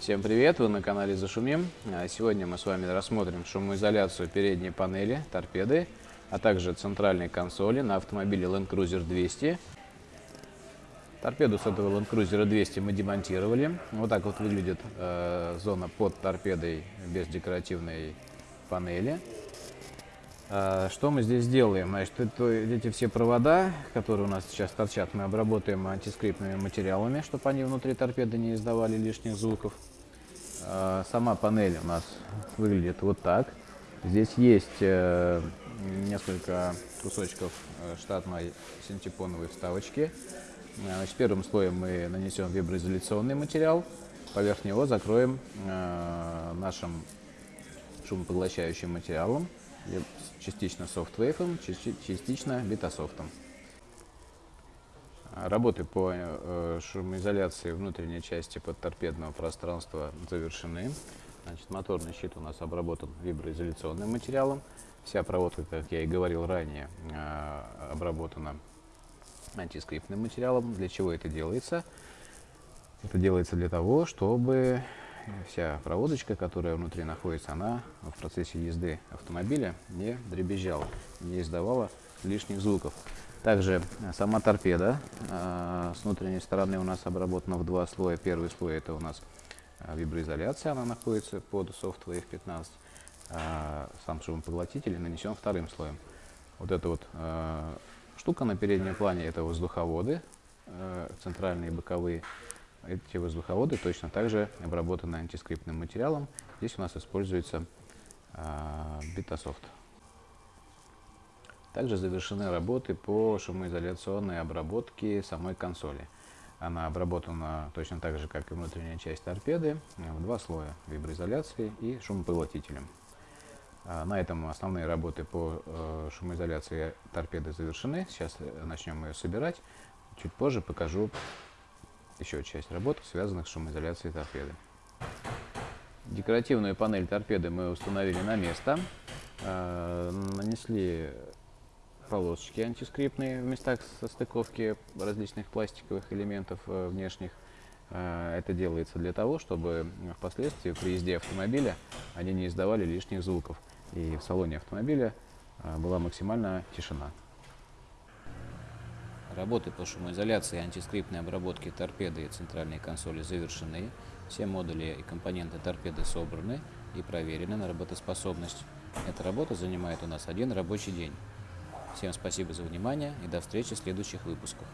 Всем привет, вы на канале Зашумим. А Сегодня мы с вами рассмотрим шумоизоляцию передней панели, торпеды, а также центральной консоли на автомобиле Land Cruiser 200. Торпеду с этого Land Cruiser 200 мы демонтировали. Вот так вот выглядит э, зона под торпедой без декоративной панели. А, Что мы здесь делаем? Значит, это, эти все провода, которые у нас сейчас торчат, мы обработаем антискриптными материалами, чтобы они внутри торпеды не издавали лишних звуков. А, Сама панель у нас выглядит вот так. Здесь есть э, несколько кусочков э, штатной синтепоновой вставочки. А, Значит, первым слоем мы нанесем виброизоляционный материал, поверх него закроем э, нашим шумопоглощающим материалом, частично софтвейфом, части- частично бетасофтом. Работы по э, шумоизоляции внутренней части подторпедного пространства завершены. Значит, моторный щит у нас обработан виброизоляционным материалом. Вся проводка, как я и говорил ранее, э, обработана антискриптным материалом. Для чего это делается? Это делается для того, чтобы вся проводочка, которая внутри находится, она в процессе езды автомобиля не дребезжала, не издавала лишних звуков. Также э, сама торпеда э, с внутренней стороны у нас обработана в два слоя. Первый слой это у нас э, виброизоляция, она находится под Softwave 15. А сам шумопоглотитель нанесен вторым слоем. Вот эта вот штука на переднем плане это воздуховоды, центральные и боковые. Эти воздуховоды точно так же обработаны антискриптным материалом. Здесь у нас используется бетасофт. Также завершены работы по шумоизоляционной обработке самой консоли. Она обработана точно так же, как и внутренняя часть торпеды, э, в два слоя виброизоляции и шумопоглотителем. А, На этом основные работы по э, шумоизоляции торпеды завершены. Сейчас э, начнем ее собирать. Чуть позже покажу еще часть работ, связанных с шумоизоляцией торпеды. Декоративную панель торпеды мы установили на место. Э, Нанесли полосочки антискриптные в местах состыковки различных пластиковых элементов э, внешних. Э, Это делается для того, чтобы впоследствии при езде автомобиля они не издавали лишних звуков. И в салоне автомобиля э, была максимальная тишина. Работы по шумоизоляции и антискриптной обработке торпеды и центральной консоли завершены. Все модули и компоненты торпеды собраны и проверены на работоспособность. Эта работа занимает у нас один рабочий день. Всем спасибо за внимание и до встречи в следующих выпусках.